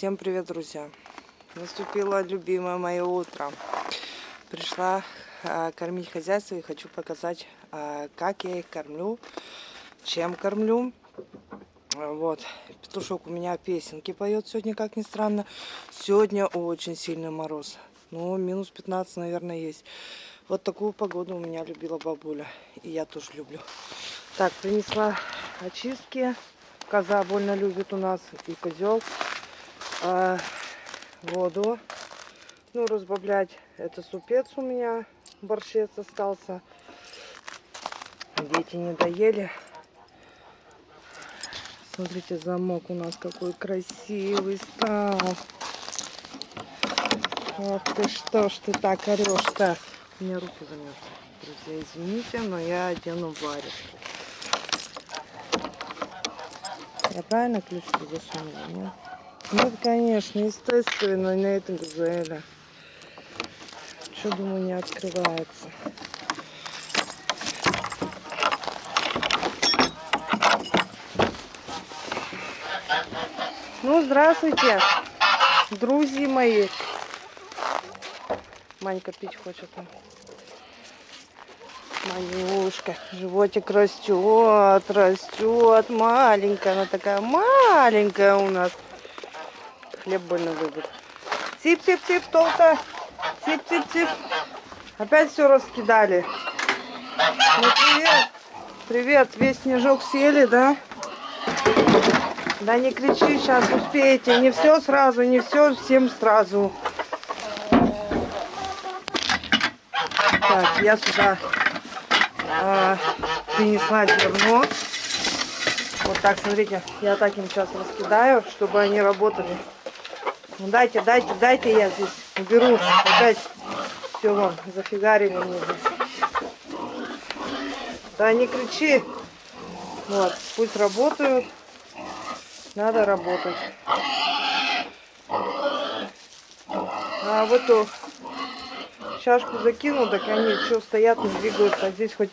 Всем привет, друзья! Наступило любимое мое утро. Пришла а, кормить хозяйство и хочу показать, а, как я их кормлю, чем кормлю. Вот, петушок у меня песенки поет сегодня, как ни странно. Сегодня очень сильный мороз. Ну, минус 15, наверное, есть. Вот такую погоду у меня любила бабуля. И я тоже люблю. Так, принесла очистки. Коза больно любит у нас. И козел. А, воду. Ну, разбавлять. Это супец у меня. Борщец остался. Дети не доели. Смотрите, замок у нас какой красивый стал. Вот ты что ж ты так орешь-то? У меня руки замерзли. Друзья, извините, но я одену варежку. Я правильно ключики засунула, нет? Нет, конечно, естественно, на этом газели. Что, думаю, не открывается. Ну, здравствуйте, друзья мои. Манька пить хочет. Манюшка, животик растет, растет, маленькая, она такая маленькая у нас. Хлеб больно любит. Тип-тип-тип, толка. Тип-тип-тип. Опять все раскидали. Ну, привет. Привет, весь снежок съели, да? Да не кричи, сейчас успеете. Не все сразу, не все всем сразу. Так, я сюда а, принесла зерно. Вот так, смотрите, я так им сейчас раскидаю, чтобы они работали. Ну, дайте, дайте, дайте я здесь уберу. Опять все вам зафигарили мне здесь. Да не кричи. Вот, пусть работают. Надо работать. А в эту чашку закинул, так они что стоят, не двигаются. А здесь хоть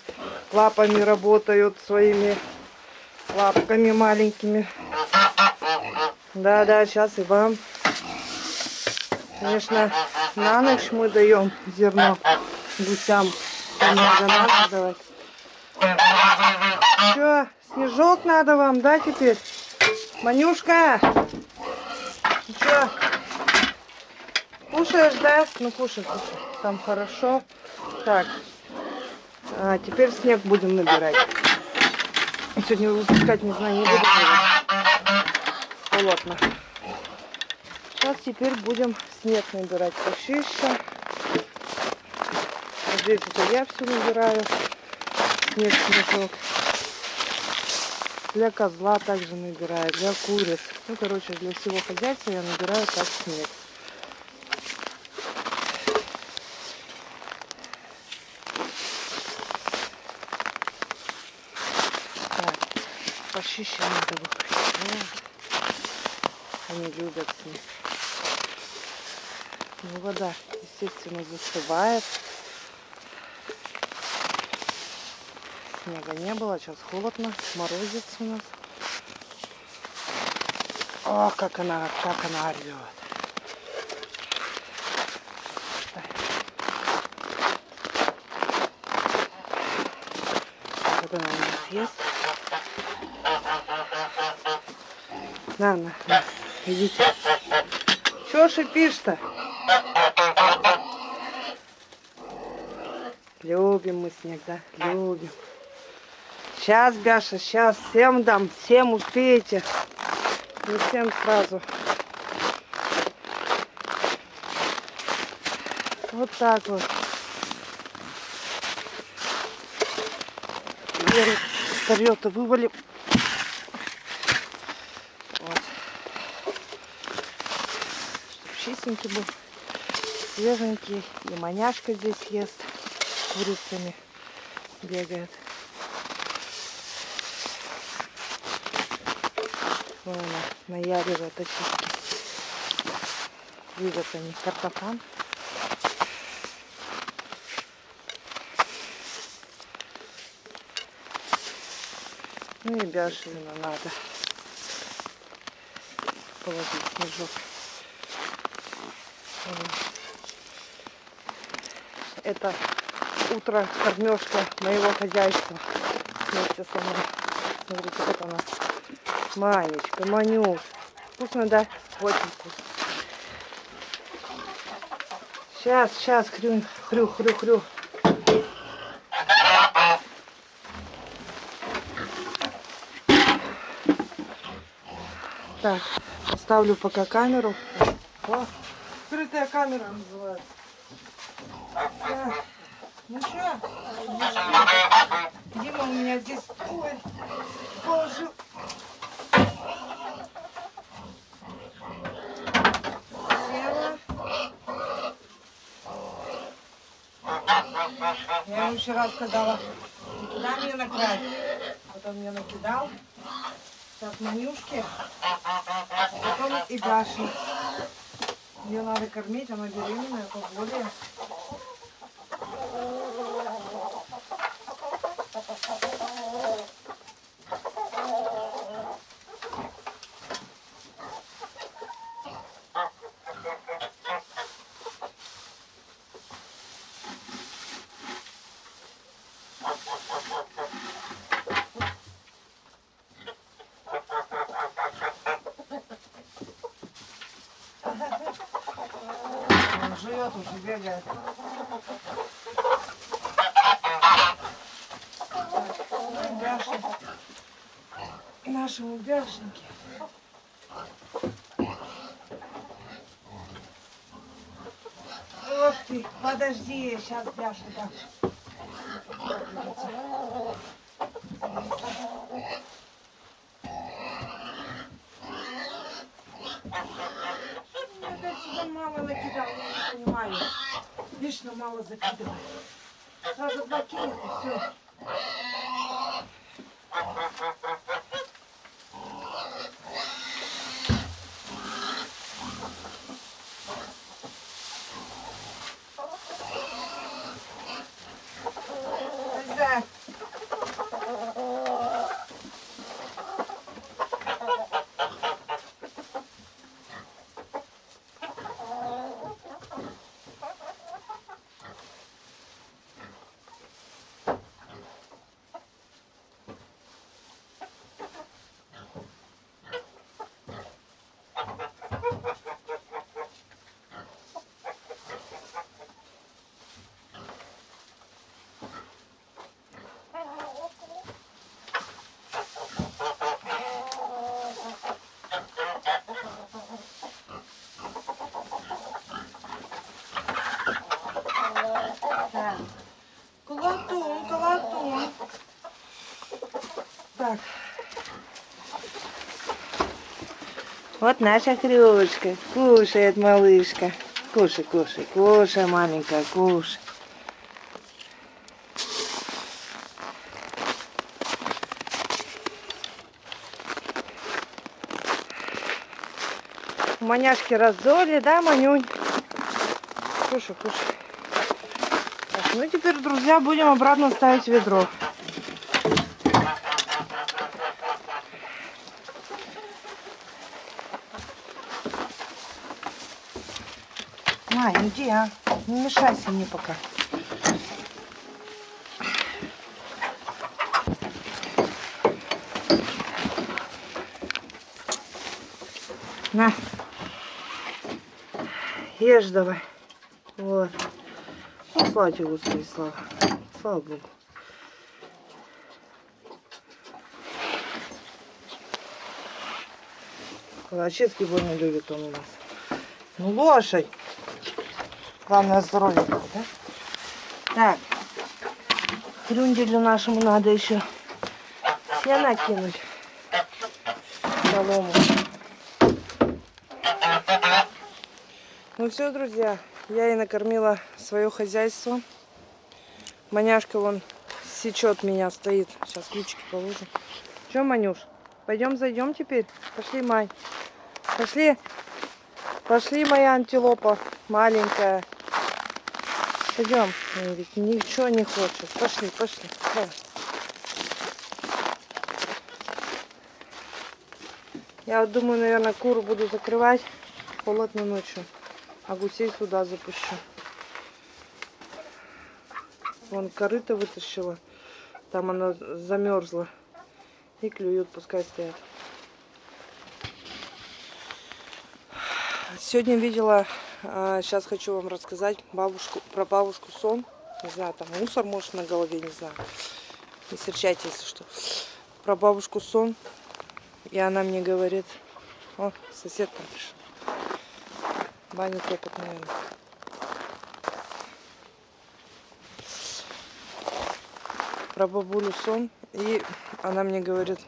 лапами работают своими лапками маленькими. Да-да, сейчас и вам. Конечно, на ночь мы даем зерно гусям. Надо, надо. Что, снежок надо вам, да, теперь? Манюшка! Что, кушаешь, да? Ну, кушай, кушай. Там хорошо. Так, а, теперь снег будем набирать. Сегодня выпускать, не знаю, не буду. Холодно. Сейчас теперь будем снег набирать почище. Здесь это я все набираю. Снег, снежок. Для козла также набираю, для куриц. Ну, короче, для всего хозяйства я набираю так снег. Так, почище надо выходить. Они любят снег. Ну, вода, естественно, застывает. Снега не было, сейчас холодно, морозец у нас. О, как она, как она орет. Вот она у нас есть. На, на, идите. Чего шипишь-то? Любим мы снег, да? Любим. Сейчас, Бяша, сейчас всем дам, всем успеете. Не всем сразу. Вот так вот. Старье-то вывалим. Вот. Чтоб чистенький был, свеженький. И маняшка здесь ест курицами бегает. Вон она наяривает очистки. Видят они картофан. Ну и бяшевину надо положить снежок. Это утро кормежка моего хозяйства вместе со мной. Смотрите, как она. Манечка, Манюш. Вкусно, да? Очень вкусно. Сейчас, сейчас, хрю, хрю, хрю, хрю. Так, ставлю пока камеру. О, скрытая камера называется. Ну что, Дима у меня здесь ой, положил. Села. Я ему вчера сказала, туда мне накрась. Потом мне накидал. Так, манюшки. Потом и Даши. Ее надо кормить, она беременная, поболее. Живет уже, бегает. Бяши. Нашему бяшеньке. Ох ты, подожди, сейчас Бяша сюда мало накидал, я не понимаю. Вечно мало закидывает. Сразу два кинет и все. Да. Так. Колотун, колотун. Так. Вот наша хрюшка. Кушает малышка. Кушай, кушай, кушай, маленькая, кушай. Маняшки раздоли, да, Манюнь? Кушай, кушай. Так, ну теперь, друзья, будем обратно ставить ведро. Май, иди, а. Не мешайся мне пока. На. Ешь давай. Вот. Ну, слава тебе, Господи, слава. Слава Богу. Калачевский больно любит он у нас. Ну, лошадь. Главное здоровье, да? Так. Крюнделю нашему надо еще сено кинуть. Солому. Ну все, друзья, я и накормила свое хозяйство. Маняшка вон сечет меня, стоит. Сейчас ключики положим. Че, Манюш, пойдем зайдем теперь? Пошли, Май. Пошли. Пошли, моя антилопа маленькая. Пойдем. Ой, ведь ничего не хочет. Пошли, пошли. Я вот думаю, наверное, куру буду закрывать холодно ночью. А гусей сюда запущу. Вон корыто вытащила. Там она замерзла. И клюют, пускай стоят. Сегодня видела, сейчас хочу вам рассказать бабушку, про бабушку сон. Не знаю, там мусор может на голове, не знаю. Не серчайте, если что. Про бабушку сон. И она мне говорит, о, сосед там пришел. Баня топот, наверное. Про бабулю сон. И она мне говорит,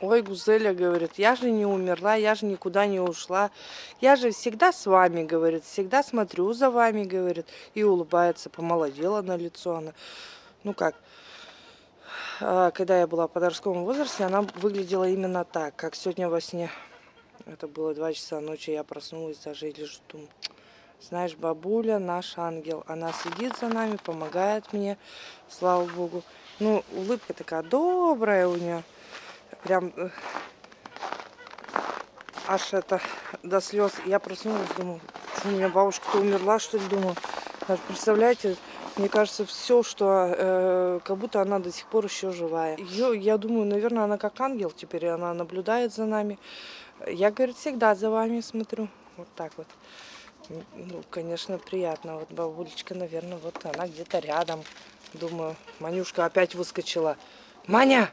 ой, Гузеля, говорит, я же не умерла, я же никуда не ушла. Я же всегда с вами, говорит, всегда смотрю за вами, говорит. И улыбается, помолодела на лицо она. Ну как, а, когда я была в подростковом возрасте, она выглядела именно так, как сегодня во сне. Это было 2 часа ночи, я проснулась даже и лежу, думаю, знаешь, бабуля наш ангел, она следит за нами, помогает мне, слава богу. Ну, улыбка такая добрая у нее, прям э, аж это до слез. Я проснулась, думаю, у меня бабушка-то умерла, что ли, думаю. Представляете, мне кажется, все, что э, как будто она до сих пор еще живая. Ее, я думаю, наверное, она как ангел теперь, она наблюдает за нами. Я, говорит, всегда за вами смотрю. Вот так вот. Ну, конечно, приятно. Вот бабулечка, наверное, вот она где-то рядом. Думаю, Манюшка опять выскочила. Маня!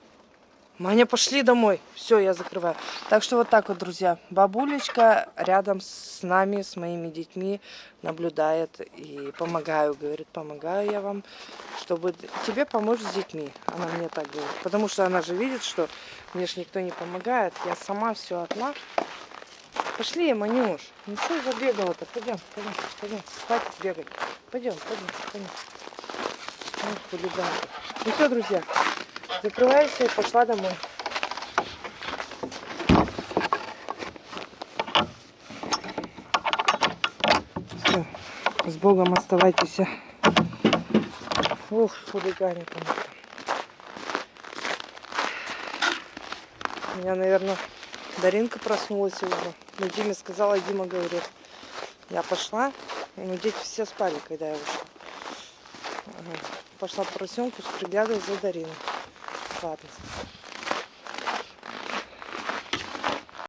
Маня, пошли домой. Все, я закрываю. Так что вот так вот, друзья. Бабулечка рядом с нами, с моими детьми наблюдает и помогаю. Говорит, помогаю я вам, чтобы тебе помочь с детьми. Она мне так говорит. Потому что она же видит, что мне же никто не помогает. Я сама все одна. Пошли, Манюш. Ну что забегала-то? Пойдем, пойдем, пойдем. Спать бегать. Пойдем, пойдем, пойдем. Ну, хулиганка. Ну все, друзья. Закрываюсь и пошла домой. Все, с Богом оставайтесь. Ух, хулиганит. У меня, наверное, Даринка проснулась уже. Ну, Диме сказала, Дима говорит, я пошла. Ну, дети все спали, когда я вышла. Пошла по поросенку, приглядывать за Дариной. Ладно.